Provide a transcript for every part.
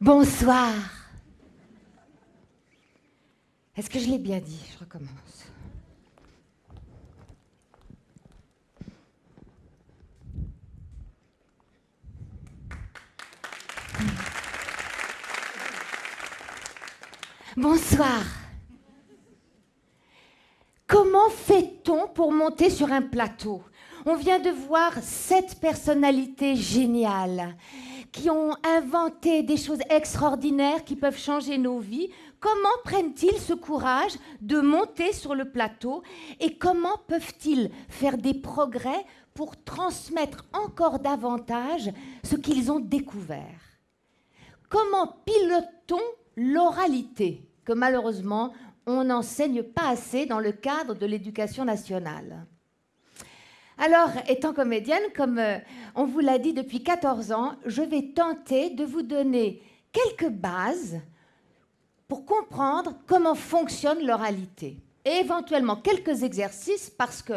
Bonsoir. Est-ce que je l'ai bien dit? Je recommence. Bonsoir. Comment fait-on pour monter sur un plateau? On vient de voir sept personnalités géniales qui ont inventé des choses extraordinaires qui peuvent changer nos vies. Comment prennent-ils ce courage de monter sur le plateau et comment peuvent-ils faire des progrès pour transmettre encore davantage ce qu'ils ont découvert? Comment pilote-t-on l'oralité que malheureusement on n'enseigne pas assez dans le cadre de l'éducation nationale? Alors, étant comédienne, comme euh, on vous l'a dit depuis 14 ans, je vais tenter de vous donner quelques bases pour comprendre comment fonctionne l'oralité. Et éventuellement quelques exercices parce que,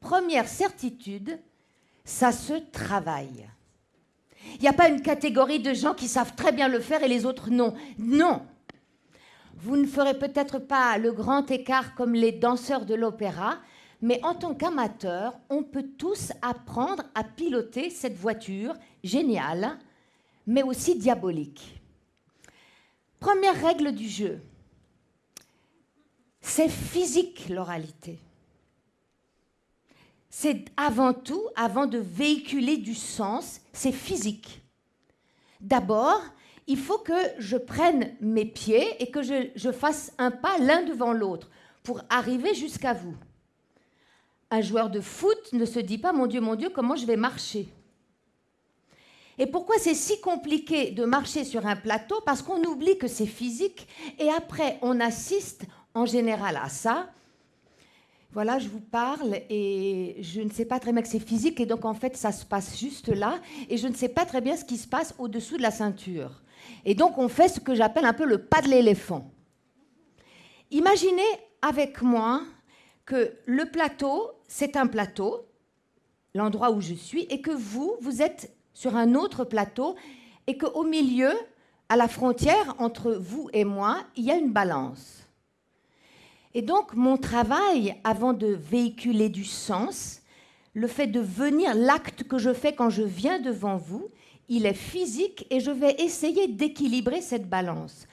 première certitude, ça se travaille. Il n'y a pas une catégorie de gens qui savent très bien le faire et les autres non. Non, vous ne ferez peut-être pas le grand écart comme les danseurs de l'opéra, mais en tant qu'amateur, on peut tous apprendre à piloter cette voiture géniale, mais aussi diabolique. Première règle du jeu, c'est physique l'oralité. C'est avant tout, avant de véhiculer du sens, c'est physique. D'abord, il faut que je prenne mes pieds et que je, fasse un pas l'un devant l'autre pour arriver jusqu'à vous. Un joueur de foot ne se dit pas, mon Dieu, mon Dieu, comment je vais marcher? Et pourquoi c'est si compliqué de marcher sur un plateau? Parce qu'on oublie que c'est physique et après on assiste en général à ça. Voilà, je vous parle et je ne sais pas très bien que c'est physique et donc en fait ça se passe juste là et je ne sais pas très bien ce qui se passe au-dessous de la ceinture. Et donc on fait ce que j'appelle un peu le pas de l'éléphant. Imaginez avec moi que le plateau, c'est un plateau, l'endroit où je suis, et que vous, vous êtes sur un autre plateau, et qu'au milieu, à la frontière entre vous et moi, il y a une balance. Et donc mon travail, avant de véhiculer du sens, le fait de venir, l'acte que je fais quand je viens devant vous, il est physique et je vais essayer d'équilibrer cette balance.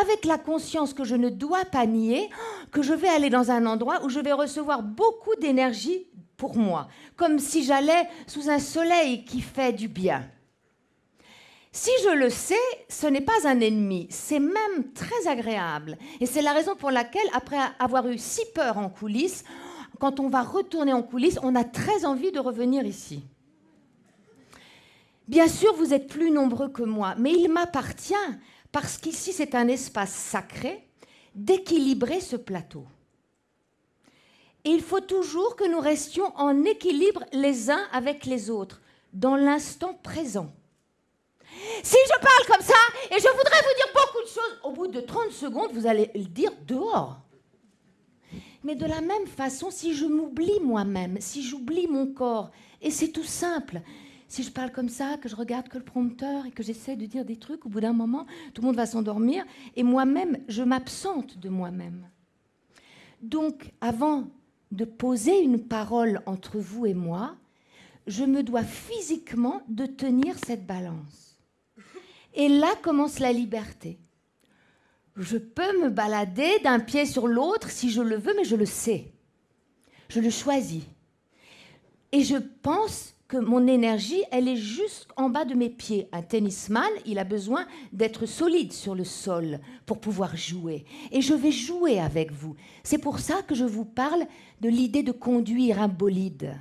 Avec la conscience que je ne dois pas nier, que je vais aller dans un endroit où je vais recevoir beaucoup d'énergie pour moi, comme si j'allais sous un soleil qui fait du bien. Si je le sais, ce n'est pas un ennemi, c'est même très agréable. Et c'est la raison pour laquelle, après avoir eu si peur en coulisses, quand on va retourner en coulisses, on a très envie de revenir ici. Bien sûr, vous êtes plus nombreux que moi, mais il m'appartient, parce qu'ici c'est un espace sacré, d'équilibrer ce plateau. Et il faut toujours que nous restions en équilibre les uns avec les autres, dans l'instant présent. Si je parle comme ça, et je voudrais vous dire beaucoup de choses, au bout de 30 secondes, vous allez le dire dehors. Mais de la même façon, si je m'oublie moi-même, si j'oublie mon corps, et c'est tout simple, si je parle comme ça, que je regarde que le prompteur et que j'essaie de dire des trucs, au bout d'un moment, tout le monde va s'endormir et moi-même, je m'absente de moi-même. Donc, avant de poser une parole entre vous et moi, je me dois physiquement de tenir cette balance. Et là commence la liberté. Je peux me balader d'un pied sur l'autre si je le veux, mais je le sais. Je le choisis. Et je pense que mon énergie, elle est juste en bas de mes pieds. Un tennisman, il a besoin d'être solide sur le sol pour pouvoir jouer. Et je vais jouer avec vous. C'est pour ça que je vous parle de l'idée de conduire un bolide.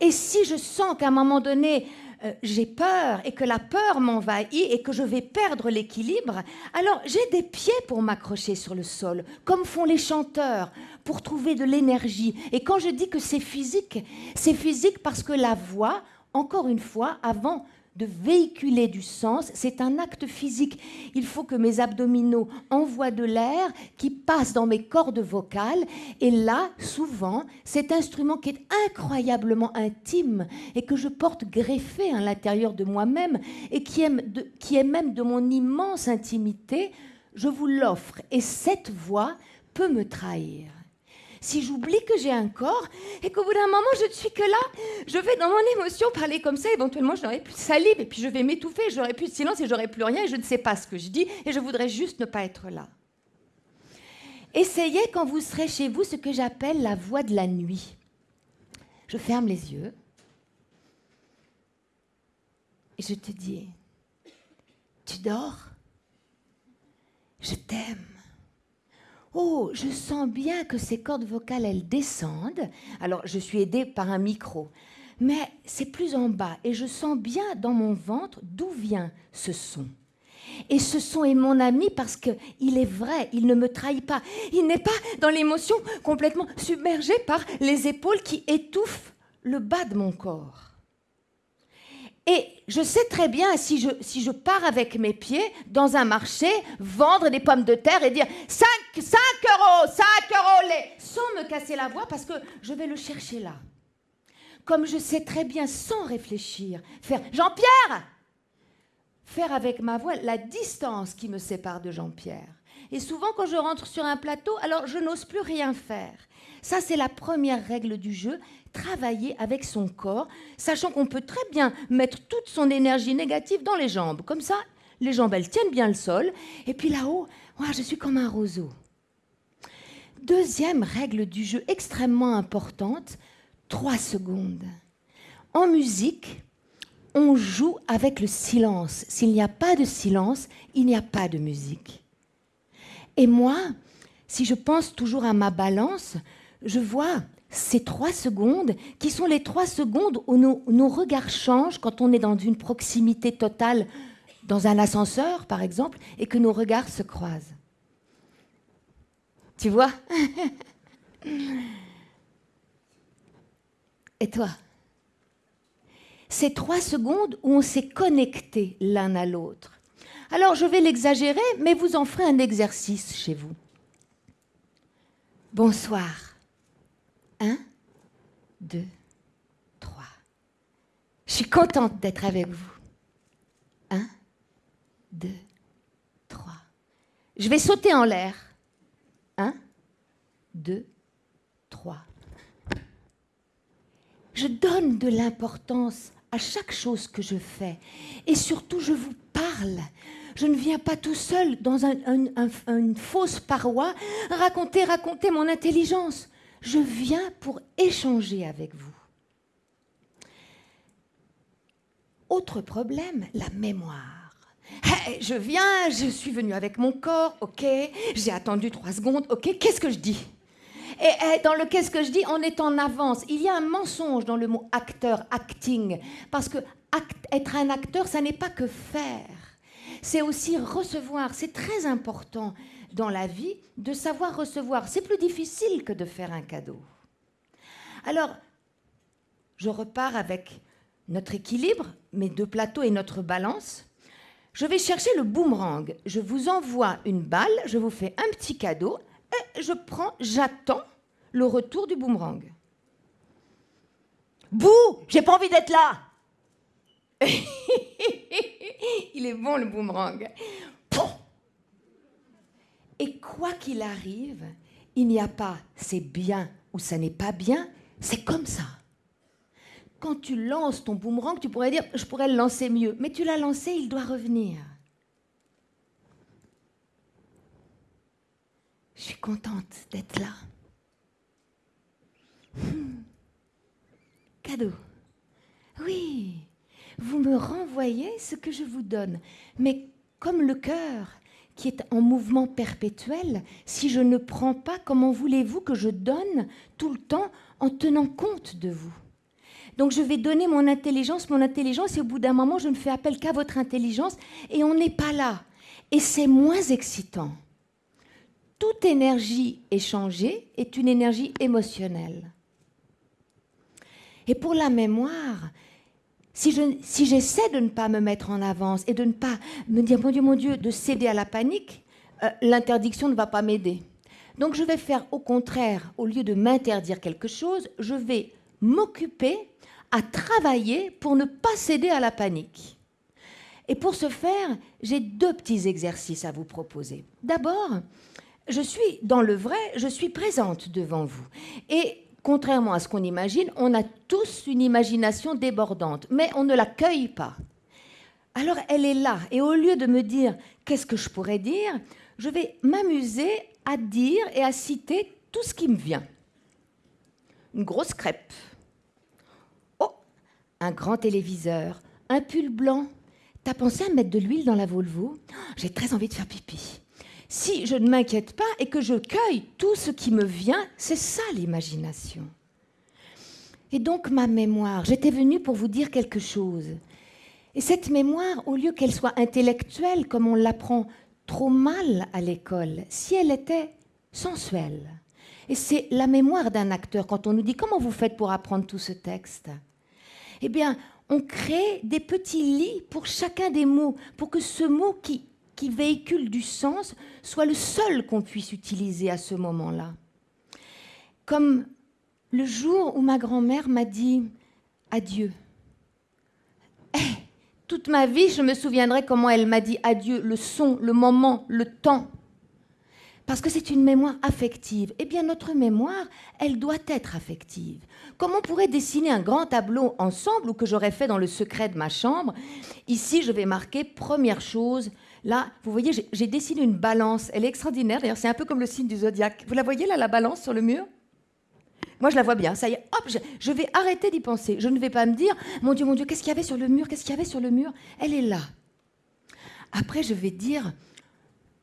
Et si je sens qu'à un moment donné, euh, j'ai peur et que la peur m'envahit et que je vais perdre l'équilibre, alors j'ai des pieds pour m'accrocher sur le sol, comme font les chanteurs, pour trouver de l'énergie. Et quand je dis que c'est physique, c'est physique parce que la voix, encore une fois, avant de véhiculer du sens, c'est un acte physique. Il faut que mes abdominaux envoient de l'air qui passe dans mes cordes vocales. Et là, souvent, cet instrument qui est incroyablement intime et que je porte greffé à l'intérieur de moi-même et qui est, qui est même de mon immense intimité, je vous l'offre. Et cette voix peut me trahir si j'oublie que j'ai un corps et qu'au bout d'un moment, je ne suis que là, je vais dans mon émotion parler comme ça, éventuellement, je n'aurai plus de salive et puis je vais m'étouffer, j'aurai plus de silence et j'aurai plus rien et je ne sais pas ce que je dis et je voudrais juste ne pas être là. Essayez quand vous serez chez vous ce que j'appelle la voix de la nuit. Je ferme les yeux et je te dis, tu dors? Je t'aime. Oh, je sens bien que ces cordes vocales, elles descendent. Alors, je suis aidée par un micro. Mais c'est plus en bas et je sens bien dans mon ventre d'où vient ce son. Et ce son est mon ami parce qu'il est vrai, il ne me trahit pas. Il n'est pas dans l'émotion complètement submergé par les épaules qui étouffent le bas de mon corps. Et je sais très bien, si je, si je pars avec mes pieds dans un marché, vendre des pommes de terre et dire 5, 5 euros, 5 euros les, sans me casser la voix parce que je vais le chercher là. Comme je sais très bien, sans réfléchir, faire Jean-Pierre Faire avec ma voix la distance qui me sépare de Jean-Pierre. Et souvent, quand je rentre sur un plateau, alors je n'ose plus rien faire. Ça, c'est la première règle du jeu travailler avec son corps, sachant qu'on peut très bien mettre toute son énergie négative dans les jambes. Comme ça, les jambes, elles tiennent bien le sol. Et puis là-haut, je suis comme un roseau. Deuxième règle du jeu extrêmement importante, trois secondes. En musique, on joue avec le silence. S'il n'y a pas de silence, il n'y a pas de musique. Et moi, si je pense toujours à ma balance, je vois ces trois secondes, qui sont les trois secondes où nos, regards changent quand on est dans une proximité totale, dans un ascenseur par exemple, et que nos regards se croisent. Tu vois? Et toi? Ces trois secondes où on s'est connecté l'un à l'autre. Alors je vais l'exagérer, mais vous en ferez un exercice chez vous. Bonsoir. 1, 2, 3. Je suis contente d'être avec vous. 1, 2, 3. Je vais sauter en l'air. 1, 2, 3. Je donne de l'importance à chaque chose que je fais. Et surtout, je vous parle. Je ne viens pas tout seul dans une fausse paroi raconter, raconter mon intelligence. Je viens pour échanger avec vous. Autre problème, la mémoire. je viens, je suis venu avec mon corps, ok, j'ai attendu trois secondes, ok, qu'est-ce que je dis? Et, dans le qu'est-ce que je dis, on est en avance. Il y a un mensonge dans le mot acteur, acting, parce que être un acteur, ça n'est pas que faire, c'est aussi recevoir, c'est très important dans la vie de savoir recevoir. C'est plus difficile que de faire un cadeau. Alors, je repars avec notre équilibre, mes deux plateaux et notre balance. Je vais chercher le boomerang. Je vous envoie une balle, je vous fais un petit cadeau et je prends, j'attends le retour du boomerang. Bouh, j'ai pas envie d'être là. Il est bon le boomerang. Et quoi qu'il arrive, il n'y a pas c'est bien ou ça n'est pas bien, c'est comme ça. Quand tu lances ton boomerang, tu pourrais dire je pourrais le lancer mieux, mais tu l'as lancé, il doit revenir. Je suis contente d'être là. Hmm. Cadeau. Oui, vous me renvoyez ce que je vous donne, mais comme le cœur qui est en mouvement perpétuel, si je ne prends pas, comment voulez-vous que je donne tout le temps en tenant compte de vous? Donc je vais donner mon intelligence, mon intelligence, et au bout d'un moment, je ne fais appel qu'à votre intelligence, et on n'est pas là. Et c'est moins excitant. Toute énergie échangée est une énergie émotionnelle. Et pour la mémoire, si j'essaie si de ne pas me mettre en avance et de ne pas me dire, mon Dieu, mon Dieu, de céder à la panique, euh, l'interdiction ne va pas m'aider. Donc je vais faire au contraire, au lieu de m'interdire quelque chose, je vais m'occuper à travailler pour ne pas céder à la panique. Et pour ce faire, j'ai deux petits exercices à vous proposer. D'abord, je suis dans le vrai, je suis présente devant vous. Et contrairement à ce qu'on imagine, on a tous une imagination débordante, mais on ne l'accueille pas. Alors elle est là, et au lieu de me dire qu'est-ce que je pourrais dire, je vais m'amuser à dire et à citer tout ce qui me vient. Une grosse crêpe. Oh, un grand téléviseur, un pull blanc. T'as pensé à mettre de l'huile dans la Volvo? J'ai très envie de faire pipi. Si je ne m'inquiète pas et que je cueille tout ce qui me vient, c'est ça l'imagination. Et donc ma mémoire, j'étais venue pour vous dire quelque chose. Et cette mémoire, au lieu qu'elle soit intellectuelle, comme on l'apprend trop mal à l'école, si elle était sensuelle. Et c'est la mémoire d'un acteur. Quand on nous dit comment vous faites pour apprendre tout ce texte, eh bien, on crée des petits lits pour chacun des mots, pour que ce mot qui, qui véhicule du sens soit le seul qu'on puisse utiliser à ce moment-là. Comme le jour où ma grand-mère m'a dit adieu. Eh, toute ma vie, je me souviendrai comment elle m'a dit adieu, le son, le moment, le temps. Parce que c'est une mémoire affective. Eh bien, notre mémoire, elle doit être affective. Comment on pourrait dessiner un grand tableau ensemble ou que j'aurais fait dans le secret de ma chambre Ici, je vais marquer première chose. Là, vous voyez, j'ai dessiné une balance. Elle est extraordinaire. D'ailleurs, c'est un peu comme le signe du zodiaque. Vous la voyez là, la balance sur le mur? Moi, je la vois bien. Ça y est, hop, je, vais arrêter d'y penser. Je ne vais pas me dire, mon Dieu, mon Dieu, qu'est-ce qu'il y avait sur le mur? Qu'est-ce qu'il y avait sur le mur? Elle est là. Après, je vais dire,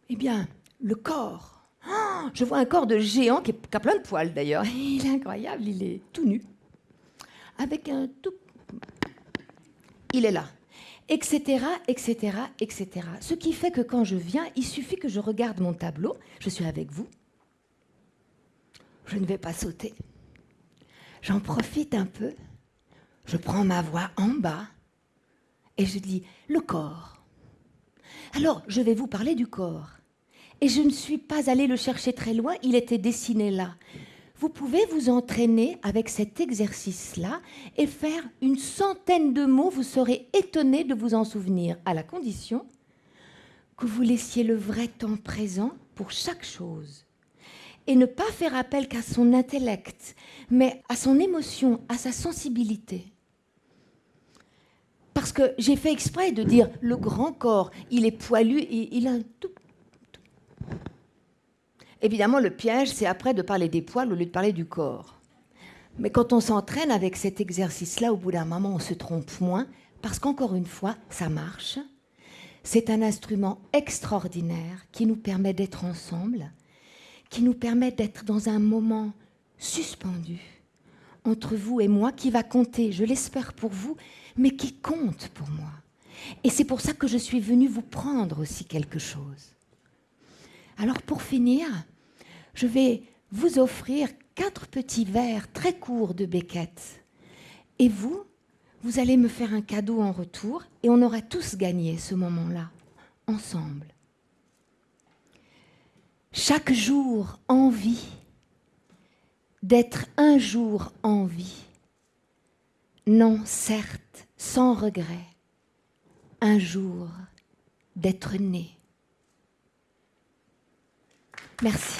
eh bien, le corps. Oh, je vois un corps de géant qui, a plein de poils d'ailleurs. Il est incroyable, il est tout nu. Avec un tout. Il est là. Etc., etc., etc. Ce qui fait que quand je viens, il suffit que je regarde mon tableau. Je suis avec vous. Je ne vais pas sauter. J'en profite un peu, je prends ma voix en bas et je dis le corps. Alors, je vais vous parler du corps. Et je ne suis pas allée le chercher très loin, il était dessiné là. Vous pouvez vous entraîner avec cet exercice-là et faire une centaine de mots, vous serez étonné de vous en souvenir, à la condition que vous laissiez le vrai temps présent pour chaque chose et ne pas faire appel qu'à son intellect, mais à son émotion, à sa sensibilité. Parce que j'ai fait exprès de dire le grand corps, il est poilu il a un tout. Évidemment, le piège, c'est après de parler des poils au lieu de parler du corps. Mais quand on s'entraîne avec cet exercice-là, au bout d'un moment, on se trompe moins, parce qu'encore une fois, ça marche. C'est un instrument extraordinaire qui nous permet d'être ensemble, qui nous permet d'être dans un moment suspendu entre vous et moi qui va compter, je l'espère pour vous, mais qui compte pour moi. Et c'est pour ça que je suis venue vous prendre aussi quelque chose. Alors pour finir, je vais vous offrir quatre petits verres très courts de Beckett. Et vous, vous allez me faire un cadeau en retour et on aura tous gagné ce moment-là, ensemble chaque jour envie d'être un jour en vie. Non, certes, sans regret, un jour d'être né. Merci.